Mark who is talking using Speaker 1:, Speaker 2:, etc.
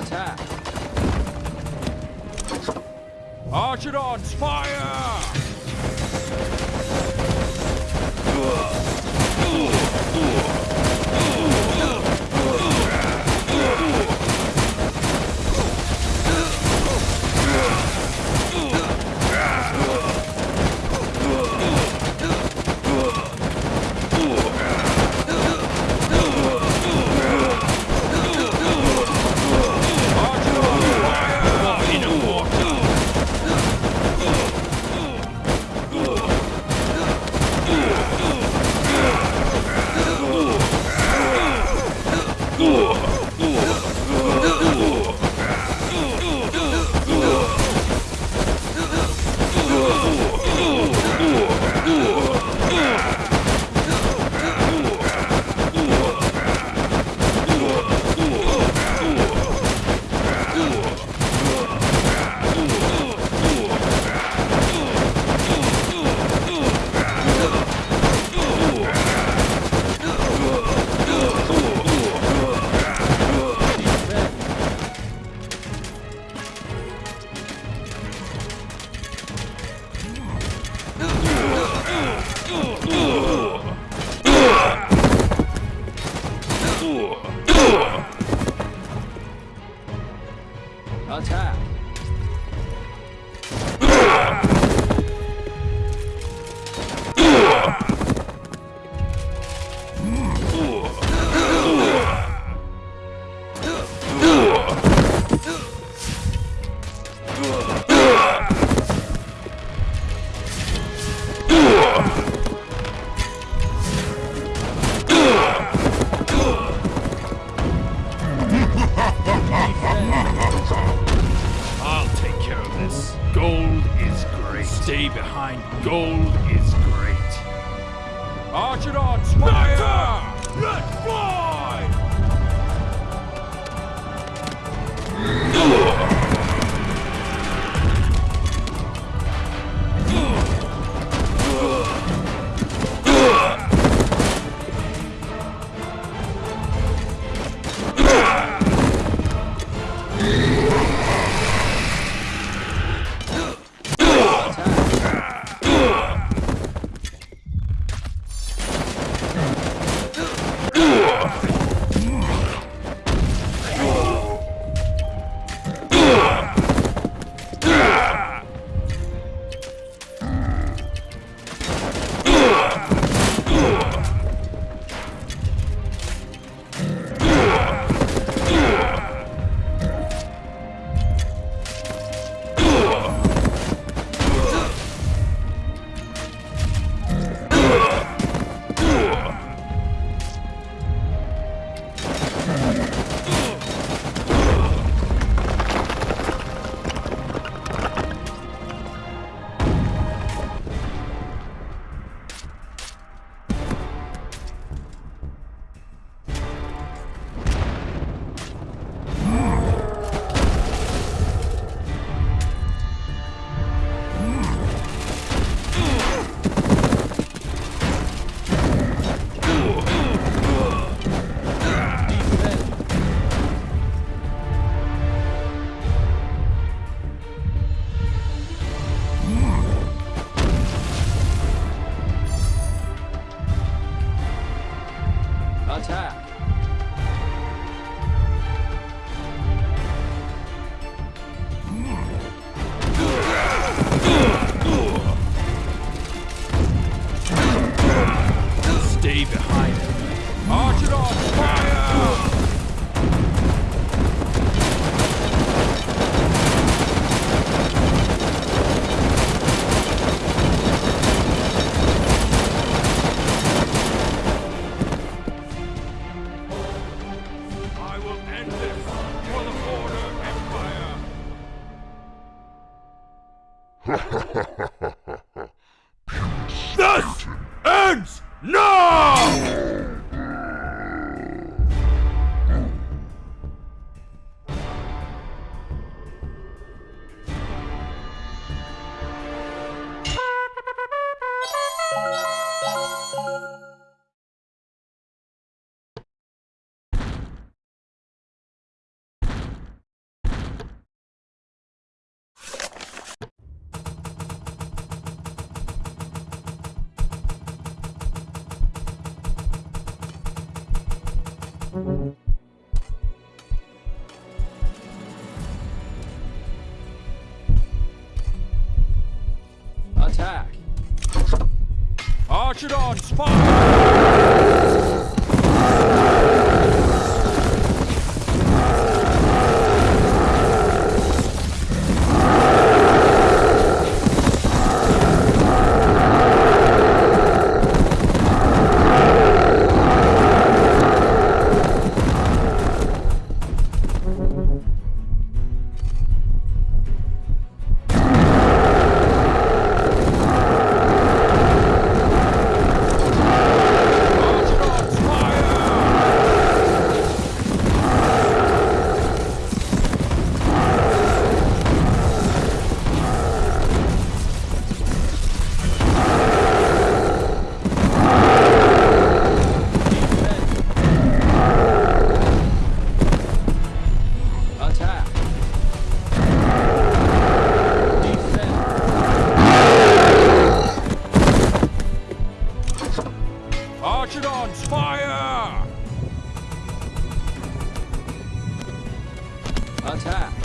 Speaker 1: attack.
Speaker 2: Archidons, fire! 速度，gold is great. Fire! Let's fly! Ha ha ha ha!
Speaker 1: Attack!
Speaker 2: Archidons, fire! Archidons, fire! Attack!